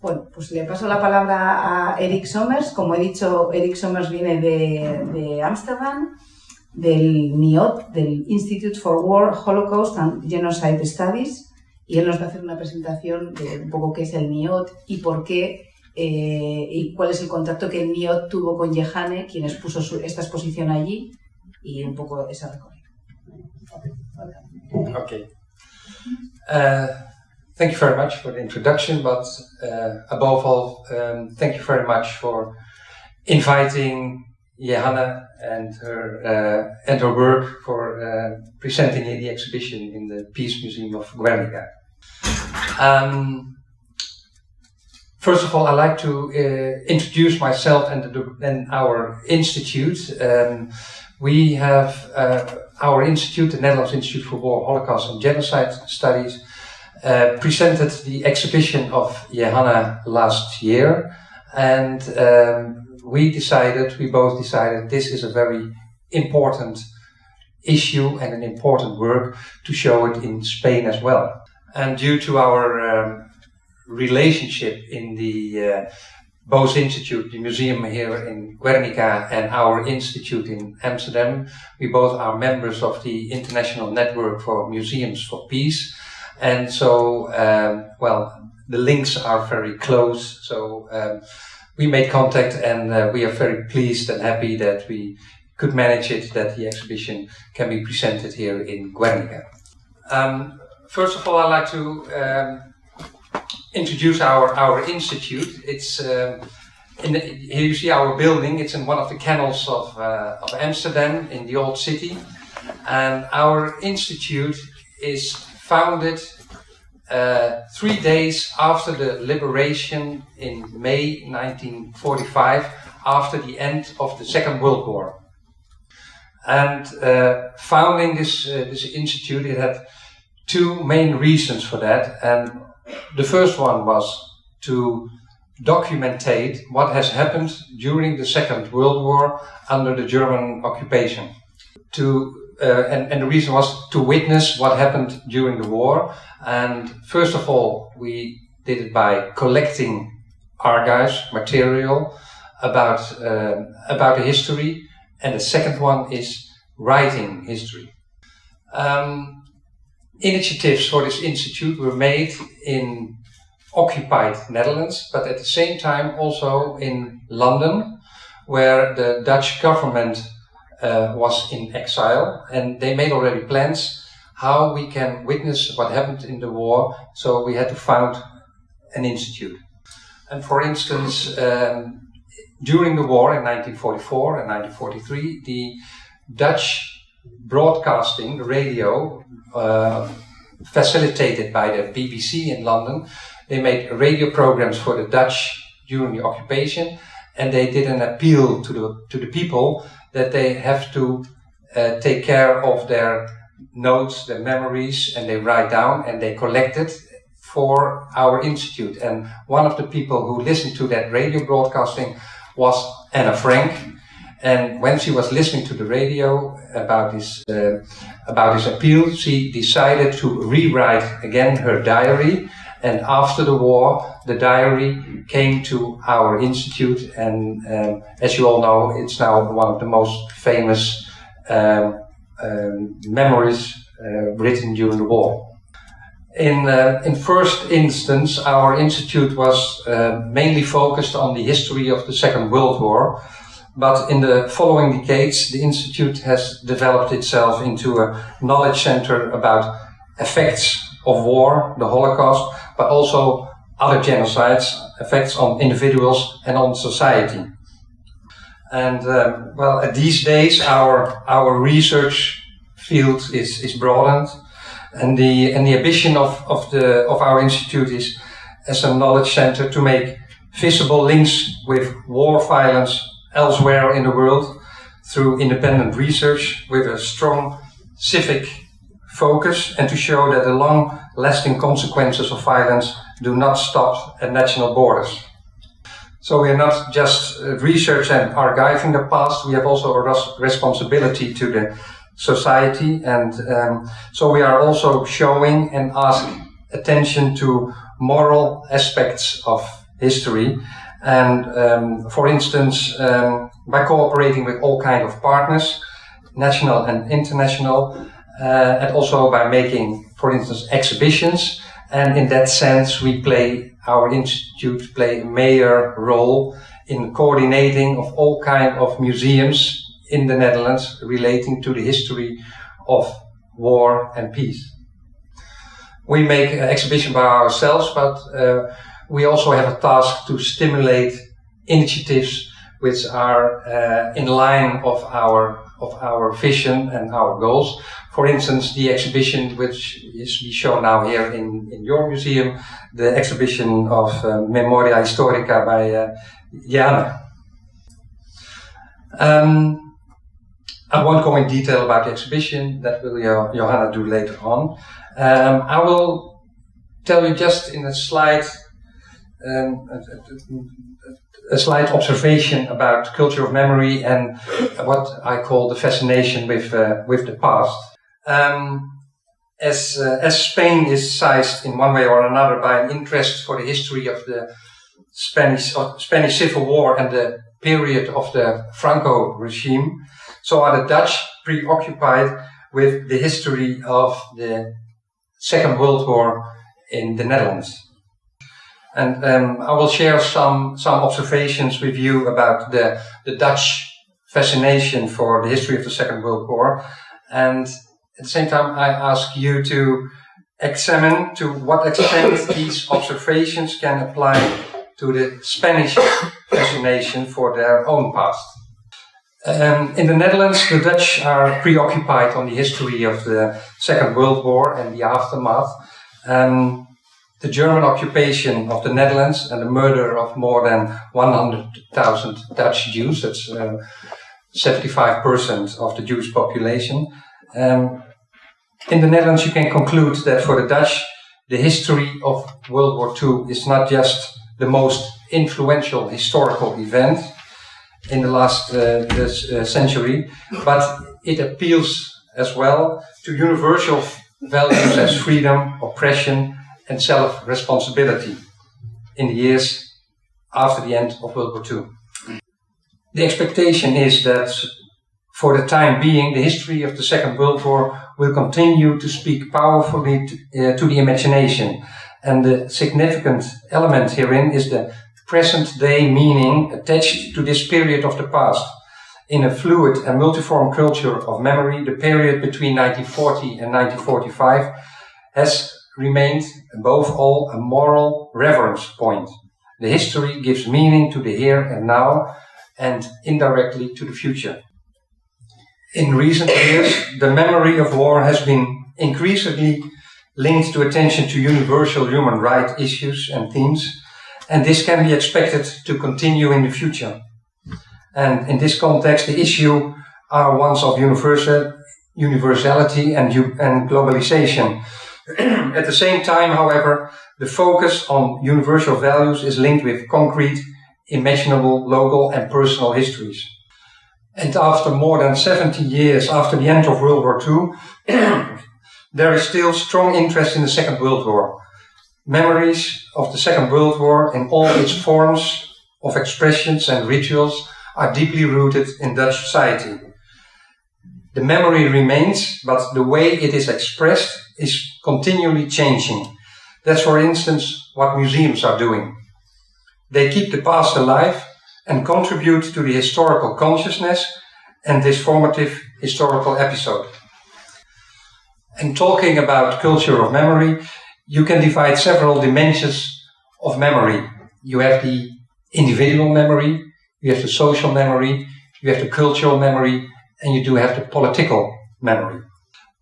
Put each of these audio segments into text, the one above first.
Bueno, pues le paso la palabra a Eric Somers. Como he dicho, Eric Somers viene de Ámsterdam, del NIOT, del Institute for War, Holocaust and Genocide Studies, y él nos va a hacer una presentación de un poco qué es el NIOT y por qué eh, y cuál es el contacto que el NIOT tuvo con Yehane, quien expuso su, esta exposición allí, y un poco esa recorrido. Okay. Uh, thank you very much for the introduction, but uh, above all, um, thank you very much for inviting Johanna and her uh, and her work for uh, presenting the exhibition in the Peace Museum of Guernica. Um, first of all, I'd like to uh, introduce myself and, the, and our institute. Um, we have uh, our institute, the Netherlands Institute for War, Holocaust and Genocide Studies, uh, presented the exhibition of Johanna last year. And um, we decided, we both decided, this is a very important issue and an important work to show it in Spain as well. And due to our um, relationship in the uh, Bose Institute, the museum here in Guernica, and our institute in Amsterdam. We both are members of the International Network for Museums for Peace. And so, um, well, the links are very close. So um, we made contact and uh, we are very pleased and happy that we could manage it, that the exhibition can be presented here in Guernica. Um, first of all, I'd like to um, introduce our, our institute. It's uh, in the, here you see our building. It's in one of the canals of, uh, of Amsterdam in the old city. And our institute is founded uh, three days after the liberation in May 1945, after the end of the Second World War. And uh, founding this, uh, this institute, it had two main reasons for that. And the first one was to documentate what has happened during the Second World War under the German occupation. To uh, and, and the reason was to witness what happened during the war. And first of all, we did it by collecting archives, material about uh, about the history, and the second one is writing history. Um, initiatives for this institute were made in occupied Netherlands, but at the same time also in London, where the Dutch government uh, was in exile, and they made already plans how we can witness what happened in the war. So we had to found an institute. And for instance, um, during the war in 1944 and 1943, the Dutch broadcasting, radio, uh, facilitated by the BBC in London. They made radio programs for the Dutch during the occupation, and they did an appeal to the to the people that they have to uh, take care of their notes, their memories, and they write down and they collect it for our institute. And one of the people who listened to that radio broadcasting was Anna Frank, and when she was listening to the radio about this uh, about this appeal, she decided to rewrite again her diary. And after the war, the diary came to our institute, and um, as you all know, it's now one of the most famous um, um, memories uh, written during the war. In, uh, in first instance, our institute was uh, mainly focused on the history of the Second World War, but in the following decades, the Institute has developed itself into a knowledge center about effects of war, the Holocaust, but also other genocides, effects on individuals and on society. And um, well, these days, our our research field is, is broadened, and the and the ambition of, of the of our institute is as a knowledge center to make visible links with war violence elsewhere in the world through independent research with a strong civic focus and to show that the long lasting consequences of violence do not stop at national borders. So we are not just uh, research and archiving the past, we have also a responsibility to the society and um, so we are also showing and asking attention to moral aspects of history. And um, for instance, um, by cooperating with all kind of partners, national and international, uh, and also by making, for instance, exhibitions. And in that sense, we play, our institute play a major role in coordinating of all kind of museums in the Netherlands relating to the history of war and peace. We make an exhibition by ourselves, but uh, we also have a task to stimulate initiatives which are uh, in line of our of our vision and our goals. For instance, the exhibition which is shown now here in, in your museum, the exhibition of uh, Memoria Historica by uh, Jan. Um, I won't go in detail about the exhibition, that will Johanna do later on. Um, I will tell you just in a slide um, a, a, slight observation about culture of memory and what I call the fascination with uh, with the past. Um, as uh, as Spain is sized in one way or another by an interest for the history of the Spanish Spanish Civil War and the period of the Franco regime, so are the Dutch preoccupied with the history of the Second World War in the Netherlands. And um, I will share some, some observations with you about the, the Dutch fascination for the history of the Second World War. And at the same time, I ask you to examine to what extent these observations can apply to the Spanish fascination for their own past. Um, in the Netherlands, the Dutch are preoccupied on the history of the Second World War and the aftermath. Um, the German occupation of the Netherlands and the murder of more than 100,000 Dutch Jews, that's uh, 75% of the Jewish population. Um, in the Netherlands, you can conclude that for the Dutch, the history of World War II is not just the most influential historical event in the last uh, this, uh, century, but it appeals as well to universal values as freedom, oppression, and self-responsibility in the years after the end of World War II. The expectation is that for the time being, the history of the Second World War will continue to speak powerfully to, uh, to the imagination. And the significant element herein is the present day meaning attached to this period of the past. In a fluid and multiform culture of memory, the period between 1940 and 1945 has remained above all a moral reverence point. The history gives meaning to the here and now and indirectly to the future. In recent years, the memory of war has been increasingly linked to attention to universal human rights issues and themes, and this can be expected to continue in the future. And in this context, the issue are ones of universal, universality and, and globalization, At the same time, however, the focus on universal values is linked with concrete, imaginable, local and personal histories. And after more than 70 years after the end of World War II, there is still strong interest in the Second World War. Memories of the Second World War in all its forms of expressions and rituals are deeply rooted in Dutch society. The memory remains, but the way it is expressed is continually changing. That's, for instance, what museums are doing. They keep the past alive and contribute to the historical consciousness and this formative historical episode. And talking about culture of memory, you can divide several dimensions of memory. You have the individual memory, you have the social memory, you have the cultural memory, and you do have the political memory.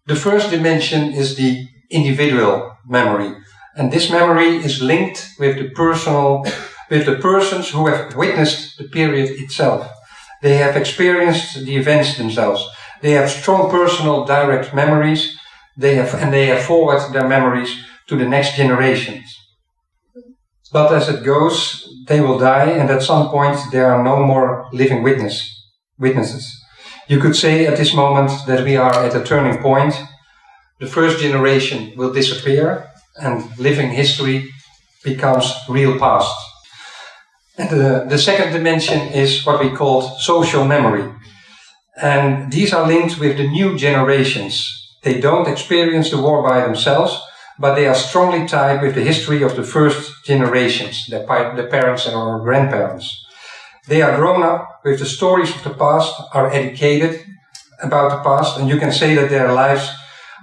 The first dimension is the individual memory. And this memory is linked with the personal, with the persons who have witnessed the period itself. They have experienced the events themselves. They have strong personal direct memories. They have, and they have forwarded their memories to the next generations. But as it goes, they will die, and at some point there are no more living witness, witnesses. You could say at this moment that we are at a turning point. The first generation will disappear and living history becomes real past. And the, the second dimension is what we call social memory. And these are linked with the new generations. They don't experience the war by themselves, but they are strongly tied with the history of the first generations, their, their parents our grandparents. They are grown up with the stories of the past, are educated about the past, and you can say that their lives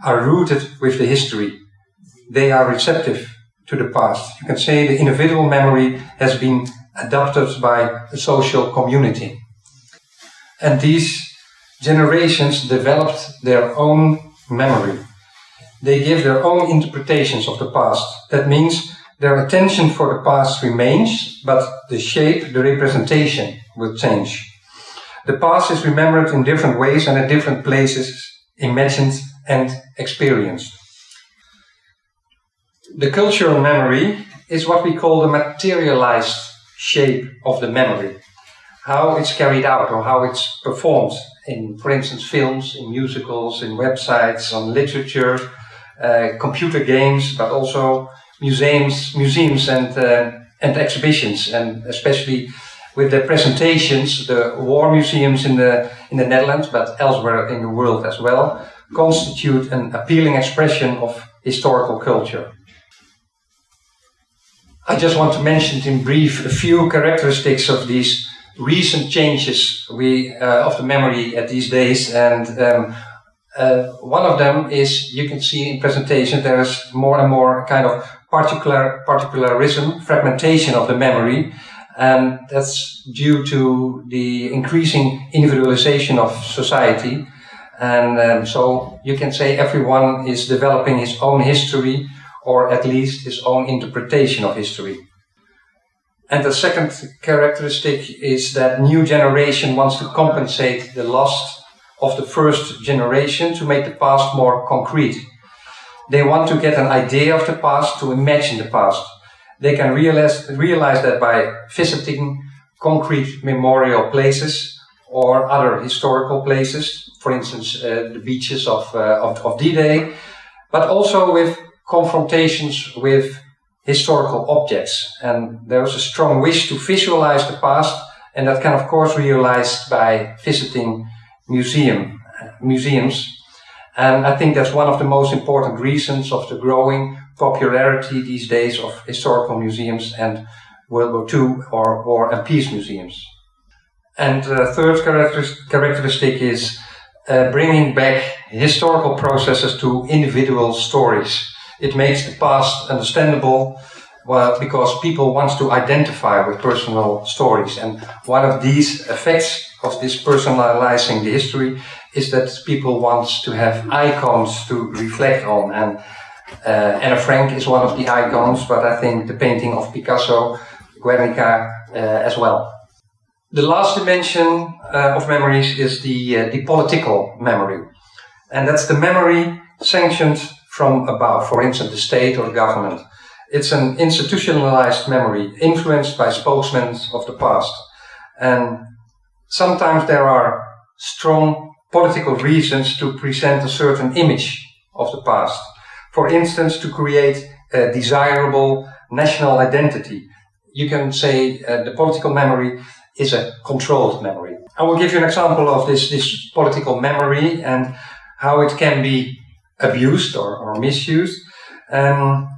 are rooted with the history. They are receptive to the past. You can say the individual memory has been adopted by the social community. And these generations developed their own memory. They give their own interpretations of the past. That means their attention for the past remains, but the shape, the representation will change. The past is remembered in different ways and at different places, imagined and experienced. The cultural memory is what we call the materialized shape of the memory. How it's carried out or how it's performed in, for instance, films, in musicals, in websites, on literature, uh, computer games, but also museums, museums and uh, and exhibitions, and especially with the presentations, the war museums in the in the Netherlands, but elsewhere in the world as well, constitute an appealing expression of historical culture. I just want to mention in brief a few characteristics of these recent changes we uh, of the memory at these days, and um, uh, one of them is you can see in presentation there is more and more kind of particular particularism, fragmentation of the memory, and that's due to the increasing individualization of society. And um, so you can say everyone is developing his own history or at least his own interpretation of history. And the second characteristic is that new generation wants to compensate the loss of the first generation to make the past more concrete. They want to get an idea of the past, to imagine the past. They can realize, realize that by visiting concrete memorial places or other historical places, for instance, uh, the beaches of, uh, of, of D-Day, but also with confrontations with historical objects. And there's a strong wish to visualize the past, and that can, of course, be realized by visiting museum, museums. And I think that's one of the most important reasons of the growing popularity these days of historical museums and World War II or War and Peace museums. And the third characteristic is uh, bringing back historical processes to individual stories. It makes the past understandable well, because people want to identify with personal stories. And one of these effects of this personalizing the history is that people want to have icons to reflect on. And uh, Anna Frank is one of the icons, but I think the painting of Picasso, Guernica, uh, as well. The last dimension uh, of memories is the, uh, the political memory. And that's the memory sanctioned from above, for instance, the state or government. It's an institutionalized memory influenced by spokesmen of the past. And sometimes there are strong political reasons to present a certain image of the past. For instance, to create a desirable national identity. You can say uh, the political memory is a controlled memory. I will give you an example of this, this political memory and how it can be abused or, or misused. Um,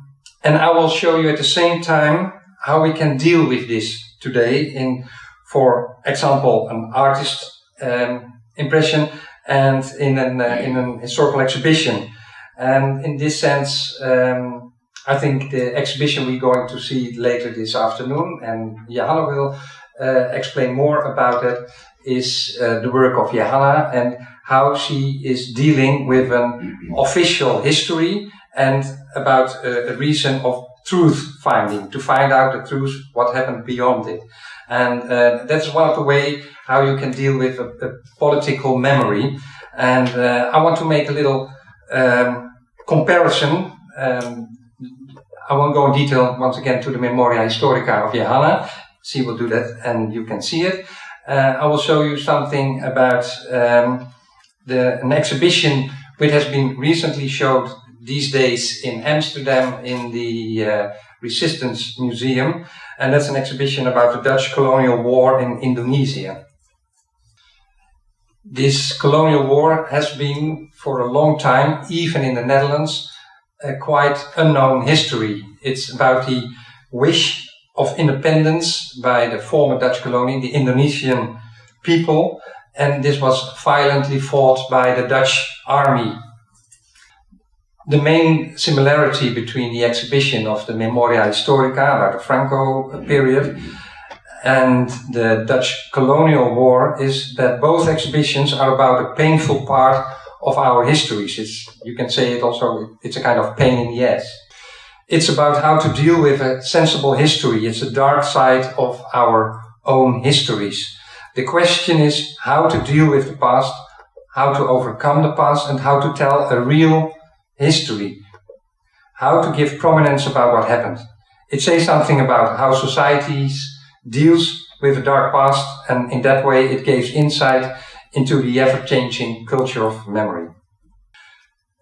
and I will show you at the same time how we can deal with this today in, for example, an artist um, impression and in an, uh, in an historical exhibition. And in this sense, um, I think the exhibition we're going to see later this afternoon, and Johanna will uh, explain more about it, is uh, the work of Johanna and how she is dealing with an official history and about a, a reason of truth finding, to find out the truth, what happened beyond it. And uh, that's one of the way how you can deal with a, a political memory. And uh, I want to make a little um, comparison. Um, I won't go in detail once again to the Memoria Historica of Johanna. She will do that and you can see it. Uh, I will show you something about um, the, an exhibition which has been recently showed these days in Amsterdam in the uh, Resistance Museum, and that's an exhibition about the Dutch colonial war in Indonesia. This colonial war has been for a long time, even in the Netherlands, a quite unknown history. It's about the wish of independence by the former Dutch colony, the Indonesian people, and this was violently fought by the Dutch army. The main similarity between the exhibition of the Memoria Historica about the Franco period and the Dutch colonial war is that both exhibitions are about a painful part of our histories. It's, you can say it also, it's a kind of pain in the ass. It's about how to deal with a sensible history. It's a dark side of our own histories. The question is how to deal with the past, how to overcome the past, and how to tell a real history. How to give prominence about what happened. It says something about how societies deals with the dark past, and in that way it gives insight into the ever-changing culture of memory.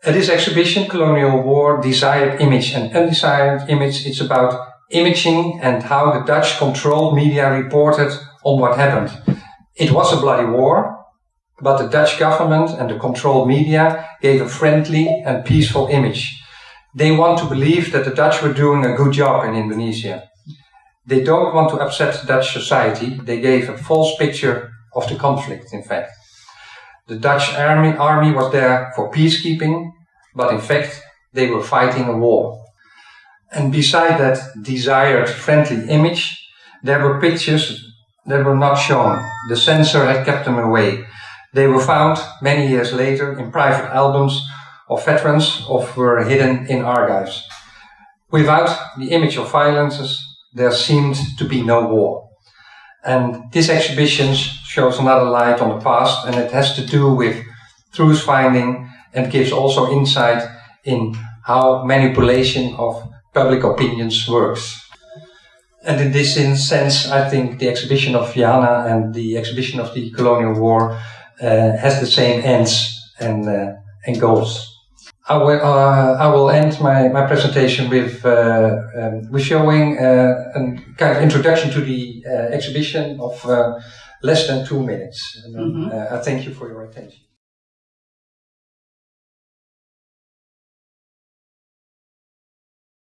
At this exhibition, Colonial War, Desired Image and Undesired Image, it's about imaging and how the Dutch controlled media reported on what happened. It was a bloody war, but the Dutch government and the controlled media gave a friendly and peaceful image. They want to believe that the Dutch were doing a good job in Indonesia. They don't want to upset Dutch society. They gave a false picture of the conflict, in fact. The Dutch army, army was there for peacekeeping, but in fact, they were fighting a war. And beside that desired friendly image, there were pictures that were not shown. The censor had kept them away. They were found many years later in private albums of veterans or were hidden in archives. Without the image of violences, there seemed to be no war. And this exhibition shows another light on the past and it has to do with truth finding and gives also insight in how manipulation of public opinions works. And in this sense, I think the exhibition of Johanna and the exhibition of the colonial war has the same ends and, uh, and goals. I will, uh, I will end my, my presentation with, uh, um, with showing uh, a kind of introduction to the uh, exhibition of uh, less than two minutes. And, mm -hmm. I thank you for your attention.